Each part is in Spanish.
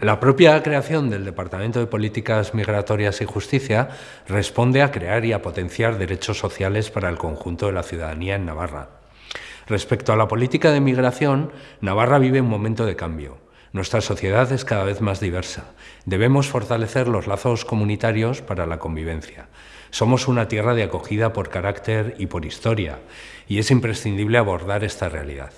La propia creación del Departamento de Políticas Migratorias y Justicia responde a crear y a potenciar derechos sociales para el conjunto de la ciudadanía en Navarra. Respecto a la política de migración, Navarra vive un momento de cambio. Nuestra sociedad es cada vez más diversa. Debemos fortalecer los lazos comunitarios para la convivencia. Somos una tierra de acogida por carácter y por historia, y es imprescindible abordar esta realidad.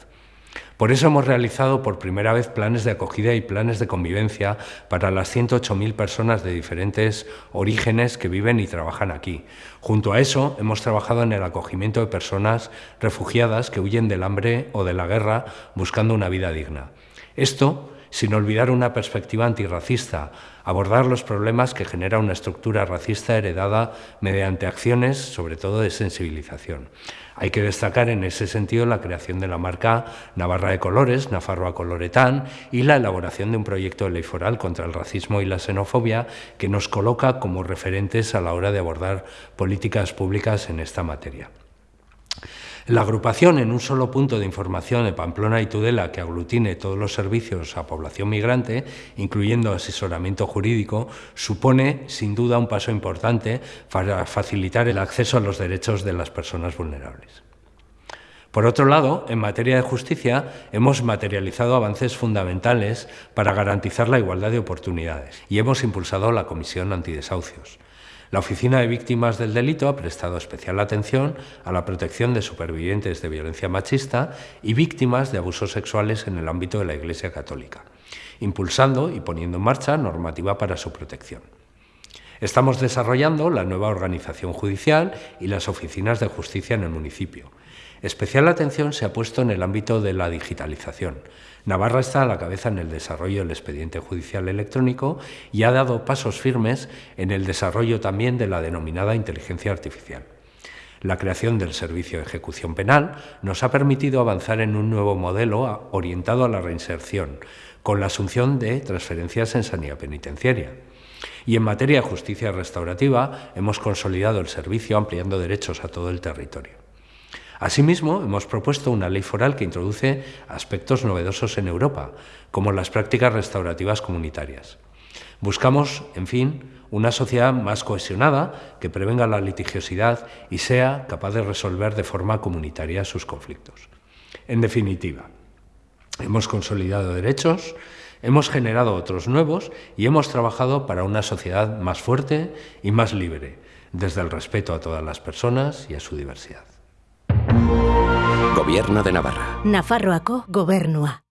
Por eso hemos realizado por primera vez planes de acogida y planes de convivencia para las 108.000 personas de diferentes orígenes que viven y trabajan aquí. Junto a eso, hemos trabajado en el acogimiento de personas refugiadas que huyen del hambre o de la guerra buscando una vida digna. Esto sin olvidar una perspectiva antirracista, abordar los problemas que genera una estructura racista heredada mediante acciones, sobre todo de sensibilización. Hay que destacar en ese sentido la creación de la marca Navarra de Colores, Nafarroa Coloretán, y la elaboración de un proyecto de ley foral contra el racismo y la xenofobia que nos coloca como referentes a la hora de abordar políticas públicas en esta materia. La agrupación en un solo punto de información de Pamplona y Tudela que aglutine todos los servicios a población migrante, incluyendo asesoramiento jurídico, supone sin duda un paso importante para facilitar el acceso a los derechos de las personas vulnerables. Por otro lado, en materia de justicia, hemos materializado avances fundamentales para garantizar la igualdad de oportunidades y hemos impulsado la Comisión Antidesahucios. La Oficina de Víctimas del Delito ha prestado especial atención a la protección de supervivientes de violencia machista y víctimas de abusos sexuales en el ámbito de la Iglesia Católica, impulsando y poniendo en marcha normativa para su protección. Estamos desarrollando la nueva organización judicial y las oficinas de justicia en el municipio. Especial atención se ha puesto en el ámbito de la digitalización. Navarra está a la cabeza en el desarrollo del expediente judicial electrónico y ha dado pasos firmes en el desarrollo también de la denominada inteligencia artificial. La creación del Servicio de Ejecución Penal nos ha permitido avanzar en un nuevo modelo orientado a la reinserción, con la asunción de transferencias en sanidad penitenciaria. Y en materia de justicia restaurativa hemos consolidado el servicio ampliando derechos a todo el territorio. Asimismo, hemos propuesto una ley foral que introduce aspectos novedosos en Europa, como las prácticas restaurativas comunitarias. Buscamos, en fin, una sociedad más cohesionada, que prevenga la litigiosidad y sea capaz de resolver de forma comunitaria sus conflictos. En definitiva, hemos consolidado derechos, hemos generado otros nuevos y hemos trabajado para una sociedad más fuerte y más libre, desde el respeto a todas las personas y a su diversidad. Gobierno de Navarra. Nafarroako gobernua.